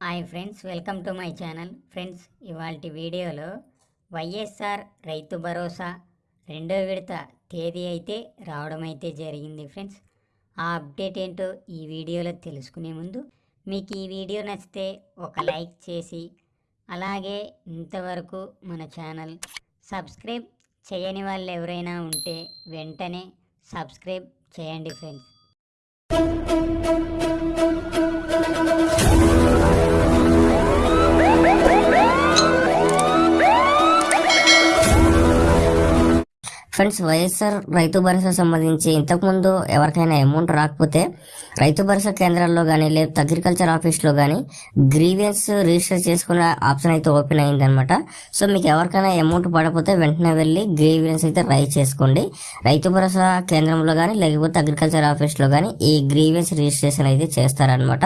Hi friends welcome to my channel. Friends ఇవాళ వీడియోలో వైఎస్ఆర్ రైతు భరోసా రెండో విడత తేదీ అయితే రావడం అయితే జరిగింది ఫ్రెండ్స్. ఆ అప్డేట్ ఏంటో ఈ వీడియోలో తెలుసుకునే ముందు మీకు ఈ వీడియో నచ్చితే ఒక లైక్ చేసి అలాగే ఇంతవరకు మన ఛానల్ సబ్స్క్రైబ్ చేయని వాళ్ళు ఎవరైనా ఉంటే వెంటనే సబ్స్క్రైబ్ చేయండి ఫ్రెండ్స్. ఫ్రెండ్స్ వైఎస్ఆర్ రైతు భరోసా సంబంధించి ఇంతకుముందు ఎవరికైనా అమౌంట్ రాకపోతే రైతు భరోసా కేంద్రాల్లో కానీ లేదా అగ్రికల్చర్ ఆఫీస్లో కానీ గ్రీవియన్స్ రిజిస్టర్ చేసుకునే ఆప్షన్ అయితే ఓపెన్ అయిందనమాట సో మీకు ఎవరికైనా అమౌంట్ పడకపోతే వెంటనే వెళ్ళి గ్రీవియన్స్ అయితే రైజ్ చేసుకోండి. రైతు భరోసా కేంద్రంలో కానీ లేకపోతే అగ్రికల్చర్ ఆఫీస్లో కానీ ఈ గ్రీవియన్స్ రిజిస్ట్రేషన్ అయితే చేస్తారనమాట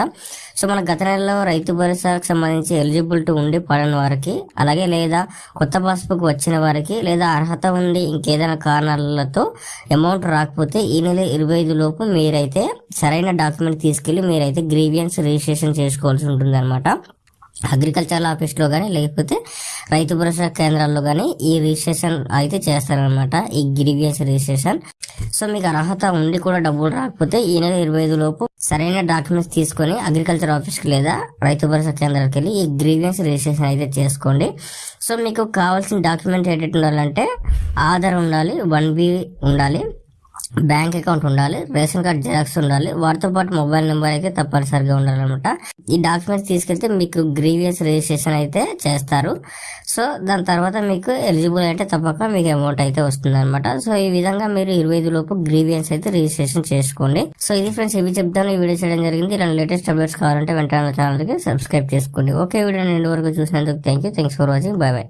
సో మన గత నెలలో రైతు భరోసాకు సంబంధించి ఎలిజిబిలిటీ ఉండి పడని వారికి అలాగే లేదా కొత్త పాస్బుక్ వచ్చిన వారికి లేదా అర్హత ఉండి ఇంకేదైనా కారణాలతో అమౌంట్ రాకపోతే ఈ నెల ఇరవై ఐదు లోపు మీరైతే సరైన డాక్యుమెంట్ తీసుకెళ్ళి మీరైతే గ్రీవియన్స్ రిజిస్ట్రేషన్ చేసుకోవాల్సి ఉంటుంది అనమాట అగ్రికల్చర్ ఆఫీస్లో కానీ లేకపోతే రైతు భరోసా కేంద్రాల్లో కానీ ఈ రిజిస్ట్రేషన్ అయితే చేస్తారనమాట ఈ గిరిగేషన్ రిజిస్ట్రేషన్. సో మీకు అర్హత ఉండి కూడా డబ్బులు రాకపోతే ఈ నెల ఇరవై ఐదు లోపు సరైన డాక్యుమెంట్స్ తీసుకొని అగ్రికల్చర్ ఆఫీస్కి లేదా రైతు భరోసా కేంద్రానికి వెళ్ళి ఈ గ్రీవియన్స్ రిజిస్ట్రేషన్ అయితే చేసుకోండి. సో మీకు కావాల్సిన డాక్యుమెంట్ ఏంటంటే ఉండాలంటే ఆధార్ ఉండాలి వన్ బి ఉండాలి. బ్యాంక్ అకౌంట్ ఉండాలి రేషన్ కార్డ్ జిరాక్స్ ఉండాలి వాటితో పాటు మొబైల్ నెంబర్ అయితే తప్పనిసరిగా ఉండాలన్నమాట. ఈ డాక్యుమెంట్స్ తీసుకెళ్తే మీకు గ్రీవియస్ రిజిస్ట్రేషన్ అయితే చేస్తారు. సో దాని తర్వాత మీకు ఎలిజిబుల్ అయితే తప్పక మీకు అమౌంట్ అయితే వస్తుంది అనమాట సో ఈ విధంగా మీరు ఇరవై ఐదు లోపు గ్రీవియన్స్ అయితే రిజిస్ట్రేషన్ చేసుకోండి. సో ఇది ఫ్రెండ్స్ ఇవి చెప్తాను. ఈ వీడియో చేయడం జరిగింది. ఇలా లేటెస్ట్ అప్డేట్స్ కావాలంటే వెంటనే ఛానల్కి సబ్స్క్రైబ్ చేసుకోండి. ఓకే వీడియో నేను వరకు చూసినందుకు thank you thanks for watching. Bye bye.